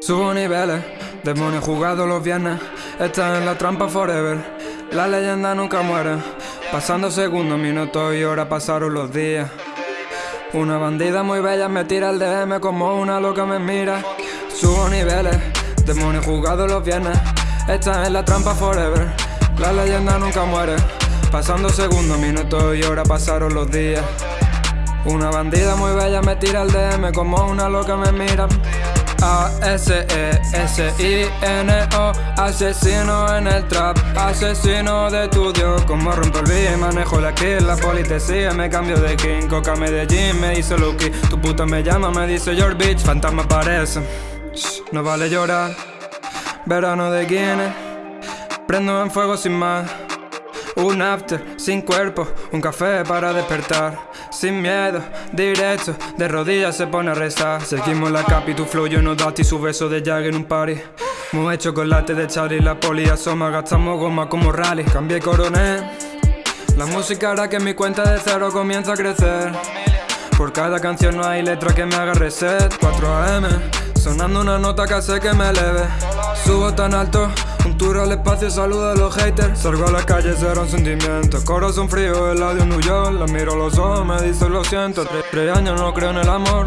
Subo niveles, demonio jugado los viernes. Estás en la trampa forever, la leyenda nunca muere. Pasando segundos, minutos y horas pasaron los días. Una bandida muy bella me tira el DM como una loca me mira. Subo niveles, demonio jugado los viernes. Estás en la trampa forever, la leyenda nunca muere pasando segundos, minutos y horas pasaron los días. Una bandida muy bella me tira el DM como una loca me mira. A-S-E-S-I-N-O Asesino en el trap, asesino de estudio Como rompo el beat, manejo la kill La politesía, me cambio de king Coca Medellín, me dice Lucky. Tu puta me llama, me dice your bitch Fantasma aparece, no vale llorar. Verano de Guinness. Prendo en fuego sin más un after, sin cuerpo, un café para despertar. Sin miedo, directo, de rodillas se pone a rezar. Seguimos la capi, tu flow, yo no dati, su beso de Jag en un party. Hecho chocolate de Charlie, la poli asoma, gastamos goma como rally. Cambié coronel La música hará que mi cuenta de cero comience a crecer. Por cada canción no hay letra que me haga reset. 4 AM, sonando una nota que hace que me eleve Subo tan alto un tour al espacio, saludo a los haters. Salgo a la calle, será un sentimiento. Corazón frío, el audio New York. La miro a los ojos, me dice lo siento Tres, años no creo en el amor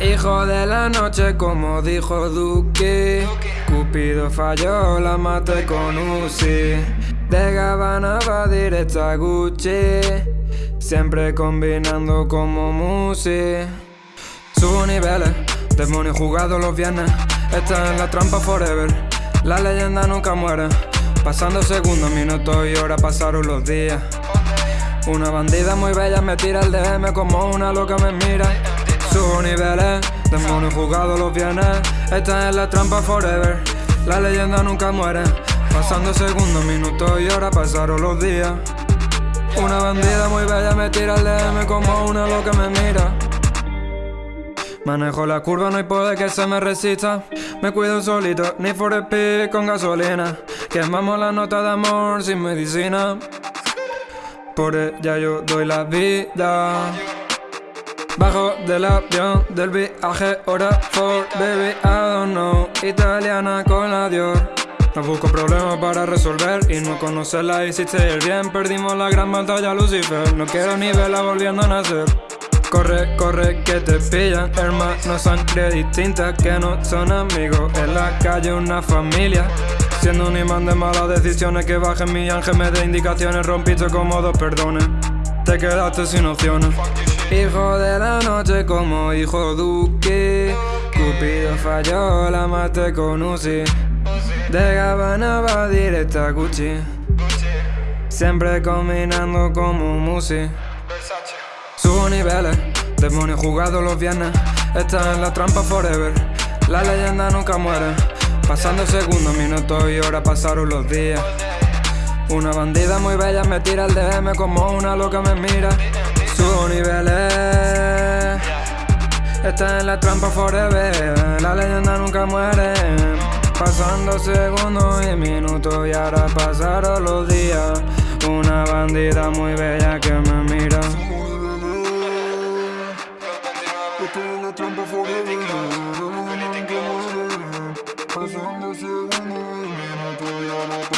Hijo de la noche, como dijo Duque. Cupido falló, la maté con Uzi. De Gabbana va directa Gucci. Siempre combinando como Musi. Subo niveles, demonios jugados los viernes. Está en la trampa forever. La leyenda nunca muere. Pasando segundos, minutos y horas pasaron los días. Una bandida muy bella me tira el DM como una loca me mira. Subo niveles, demonios jugados los viernes. Esta es la trampa forever. La leyenda nunca muere. Pasando segundos, minutos y horas pasaron los días. Una bandida muy bella me tira el DM como una loca me mira Manejo la curva, no hay poder que se me resista. Me cuido solito, ni for speed con gasolina. Quemamos la nota de amor sin medicina. Por ella yo doy la vida. Bajo del avión del viaje, hora for baby, I don't know. Italiana con la Dior. No busco problemas para resolver y no conocerla. Hiciste el bien Perdimos la gran batalla Lucifer, no quiero ni verla volviendo a nacer Corre, corre, que te pillan. Hermanos, sangre distinta Que no son amigos. En la calle una familia. Siendo un imán de malas decisiones Que baje mi ángel me dé indicaciones Rompiste como dos perdones Te quedaste sin opciones. Hijo de la noche como hijo Duque. Cupido falló, la maté con Uzi. De Gabbana va directa Gucci. Siempre combinando como Musi Subo niveles, demonios jugados los viernes. Está en la trampa forever. La leyenda nunca muere. Pasando segundos, minutos y horas pasaron los días. Una bandida muy bella me tira el DM como una loca me mira. Subo niveles Está en la trampa forever. La leyenda nunca muere. Pasando segundos y minutos y ahora pasaron los días. Una bandida muy bella que me mira Minutujemy